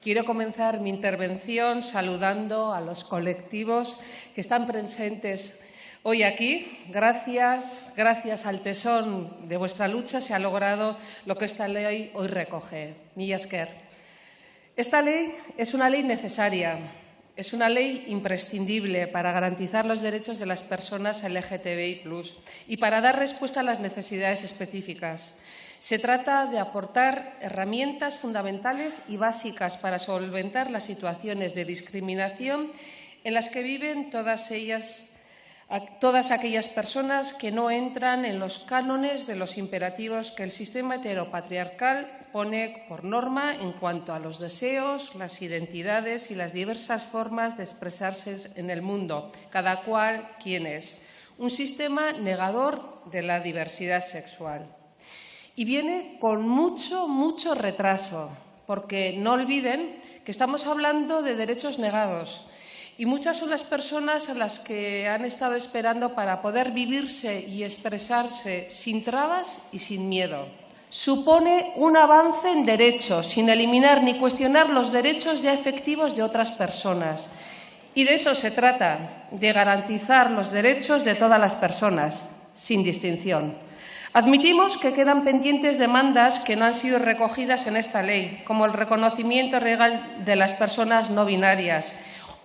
Quiero comenzar mi intervención saludando a los colectivos que están presentes hoy aquí. Gracias, gracias al tesón de vuestra lucha se ha logrado lo que esta ley hoy recoge. Millasker. Esta ley es una ley necesaria, es una ley imprescindible para garantizar los derechos de las personas LGTBI y para dar respuesta a las necesidades específicas. Se trata de aportar herramientas fundamentales y básicas para solventar las situaciones de discriminación en las que viven todas ellas todas aquellas personas que no entran en los cánones de los imperativos que el sistema heteropatriarcal pone por norma en cuanto a los deseos, las identidades y las diversas formas de expresarse en el mundo, cada cual quien es. Un sistema negador de la diversidad sexual y viene con mucho, mucho retraso, porque no olviden que estamos hablando de derechos negados y muchas son las personas a las que han estado esperando para poder vivirse y expresarse sin trabas y sin miedo. Supone un avance en derechos, sin eliminar ni cuestionar los derechos ya efectivos de otras personas. Y de eso se trata, de garantizar los derechos de todas las personas, sin distinción. Admitimos que quedan pendientes demandas que no han sido recogidas en esta ley, como el reconocimiento legal de las personas no binarias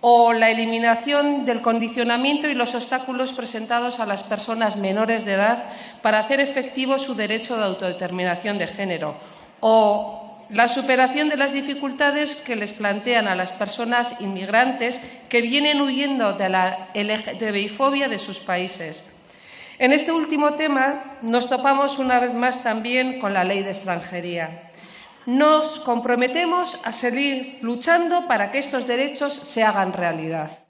o la eliminación del condicionamiento y los obstáculos presentados a las personas menores de edad para hacer efectivo su derecho de autodeterminación de género o la superación de las dificultades que les plantean a las personas inmigrantes que vienen huyendo de la LGTBI-fobia de sus países. En este último tema nos topamos una vez más también con la ley de extranjería. Nos comprometemos a seguir luchando para que estos derechos se hagan realidad.